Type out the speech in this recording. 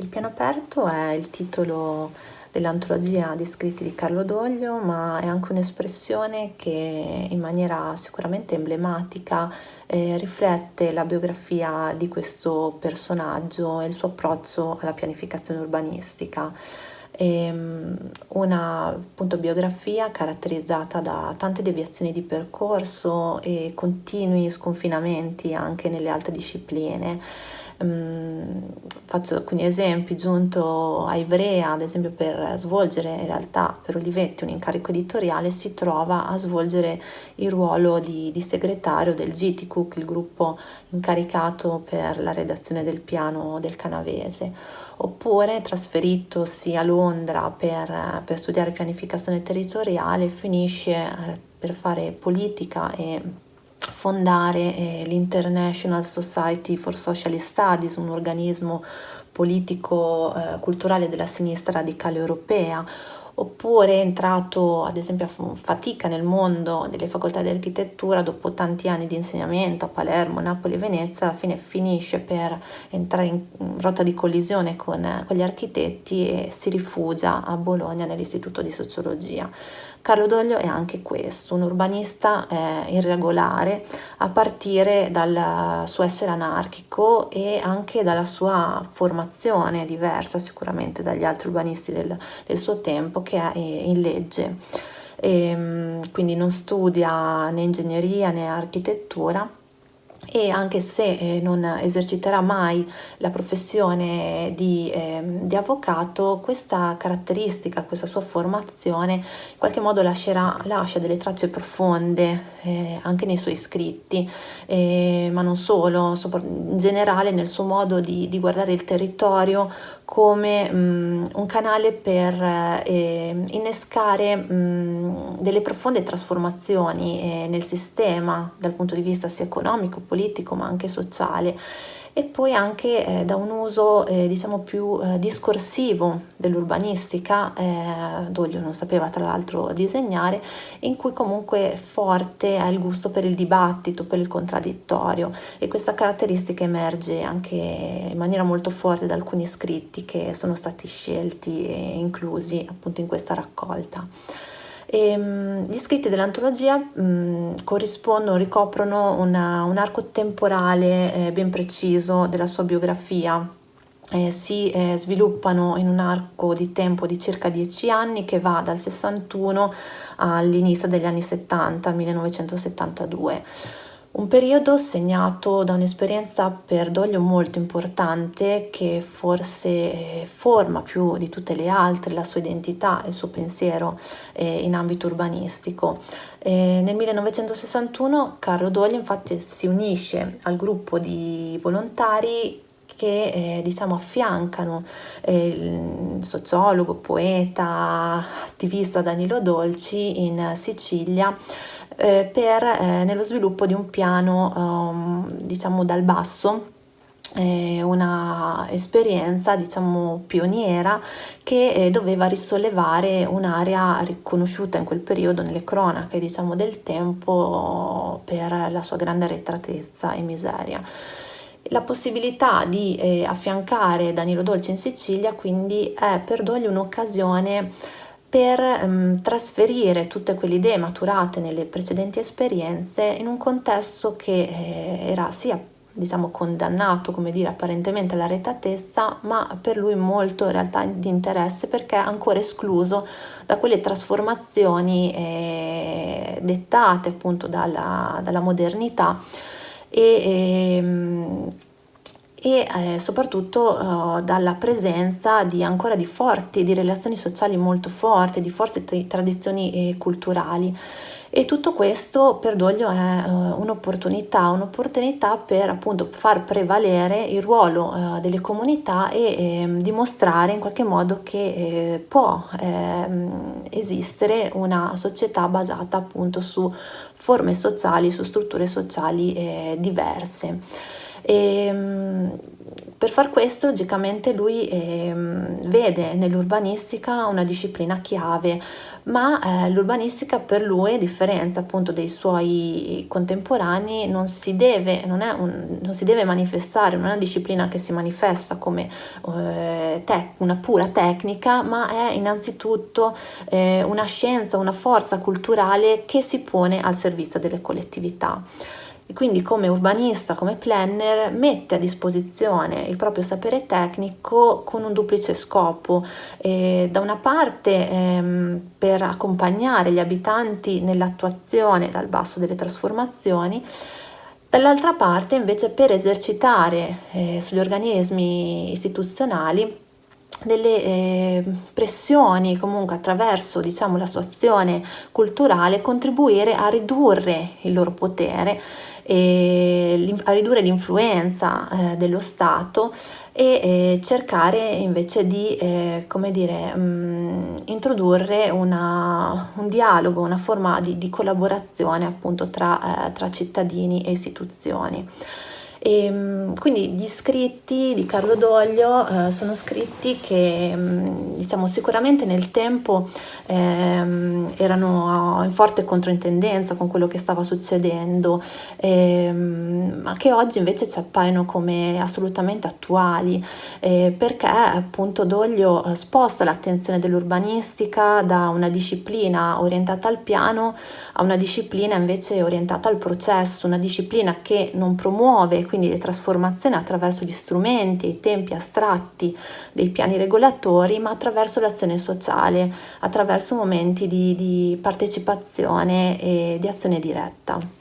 Il piano aperto è il titolo dell'antologia di scritti di Carlo Doglio, ma è anche un'espressione che in maniera sicuramente emblematica eh, riflette la biografia di questo personaggio e il suo approccio alla pianificazione urbanistica. Ehm, una appunto, biografia caratterizzata da tante deviazioni di percorso e continui sconfinamenti anche nelle altre discipline. Um, faccio alcuni esempi, giunto a Ivrea, ad esempio per svolgere in realtà per Olivetti un incarico editoriale, si trova a svolgere il ruolo di, di segretario del GTCUC, il gruppo incaricato per la redazione del piano del Canavese, oppure trasferitosi a Londra per, per studiare pianificazione territoriale, finisce eh, per fare politica e fondare eh, l'International Society for Social Studies, un organismo politico-culturale eh, della sinistra radicale europea, oppure è entrato ad esempio a fatica nel mondo delle facoltà di architettura dopo tanti anni di insegnamento a Palermo, Napoli e Venezia, alla fine finisce per entrare in rotta di collisione con, con gli architetti e si rifugia a Bologna nell'istituto di sociologia. Carlo Doglio è anche questo, un urbanista eh, irregolare a partire dal suo essere anarchico e anche dalla sua formazione diversa sicuramente dagli altri urbanisti del, del suo tempo che è in legge. E, ehm, quindi non studia né ingegneria né architettura e anche se eh, non eserciterà mai la professione di, eh, di, avvocato, questa caratteristica, questa sua formazione in qualche modo lascerà, lascia delle tracce profonde eh, anche nei suoi scritti, eh, ma non solo, in generale nel suo modo di, di guardare il territorio come mh, un canale per eh, innescare mh, delle profonde trasformazioni eh, nel sistema dal punto di vista sia economico, politico ma anche sociale e poi anche eh, da un uso eh, diciamo più eh, discorsivo dell'urbanistica, eh, Doglio non sapeva tra l'altro disegnare, in cui comunque forte è il gusto per il dibattito, per il contraddittorio e questa caratteristica emerge anche in maniera molto forte da alcuni scritti che sono stati scelti e inclusi appunto in questa raccolta. E, ehm, gli scritti dell'antologia mh, corrispondono, ricoprono una, un arco temporale eh, ben preciso della sua biografia. Eh, si eh, sviluppano in un arco di tempo di circa dieci anni che va dal 61 all'inizio degli anni 70, 1972. Un periodo segnato da un'esperienza per Doglio molto importante che forse eh, forma più di tutte le altre la sua identità il suo pensiero eh, in ambito urbanistico. Eh, nel 1961 Carlo Doglio infatti si unisce al gruppo di volontari che eh, diciamo affiancano eh, il sociologo, poeta, attivista Danilo Dolci in Sicilia eh, per, eh, nello sviluppo di un piano um, diciamo dal basso eh, una esperienza diciamo pioniera che eh, doveva risollevare un'area riconosciuta in quel periodo nelle cronache diciamo del tempo per la sua grande arretratezza e miseria la possibilità di eh, affiancare Danilo Dolce in Sicilia quindi è per Dogli un'occasione per um, trasferire tutte quelle idee maturate nelle precedenti esperienze in un contesto che eh, era sia diciamo condannato come dire apparentemente alla retatezza ma per lui molto in realtà di interesse perché è ancora escluso da quelle trasformazioni eh, dettate appunto dalla, dalla modernità e, e ehm, e eh, soprattutto uh, dalla presenza di ancora di forti, di relazioni sociali molto forti, di forti t- tradizioni eh, culturali. E tutto questo per Doglio è uh, un'opportunità, un'opportunità per appunto far prevalere il ruolo uh, delle comunità e eh, dimostrare in qualche modo che eh, può ehm, esistere una società basata appunto su forme sociali, su strutture sociali eh, diverse. E, ehm, per far questo, logicamente, lui eh, vede nell'urbanistica una disciplina chiave, ma eh, l'urbanistica per lui, a differenza appunto dei suoi contemporanei, non si deve, non un, non si deve manifestare, non è una disciplina che si manifesta come eh, tec- una pura tecnica, ma è innanzitutto eh, una scienza, una forza culturale che si pone al servizio delle collettività e quindi come urbanista, come planner, mette a disposizione il proprio sapere tecnico con un duplice scopo. Eh, da una parte ehm, per accompagnare gli abitanti nell'attuazione dal basso delle trasformazioni, dall'altra parte invece per esercitare eh, sugli organismi istituzionali delle eh, pressioni comunque attraverso diciamo la sua azione culturale contribuire a ridurre il loro potere a ridurre l'influenza eh, dello Stato e eh, cercare invece di eh, come dire, mm, introdurre una, un dialogo, una forma di, di collaborazione appunto tra, tra cittadini e istituzioni. E, ehm, quindi gli scritti di Carlo Doglio eh, sono scritti che mm, diciamo, sicuramente nel tempo ehm, erano in forte controintendenza con quello che stava succedendo, ehm, ma che oggi invece ci appaiono come assolutamente attuali, eh, perché appunto Doglio eh, sposta l'attenzione dell'urbanistica da una disciplina orientata al piano a una disciplina invece orientata al processo, una disciplina che non promuove quindi le trasformazioni attraverso gli strumenti i tempi astratti dei piani regolatori, ma attraverso l'azione sociale, attraverso momenti di, di partecipazione e di azione diretta.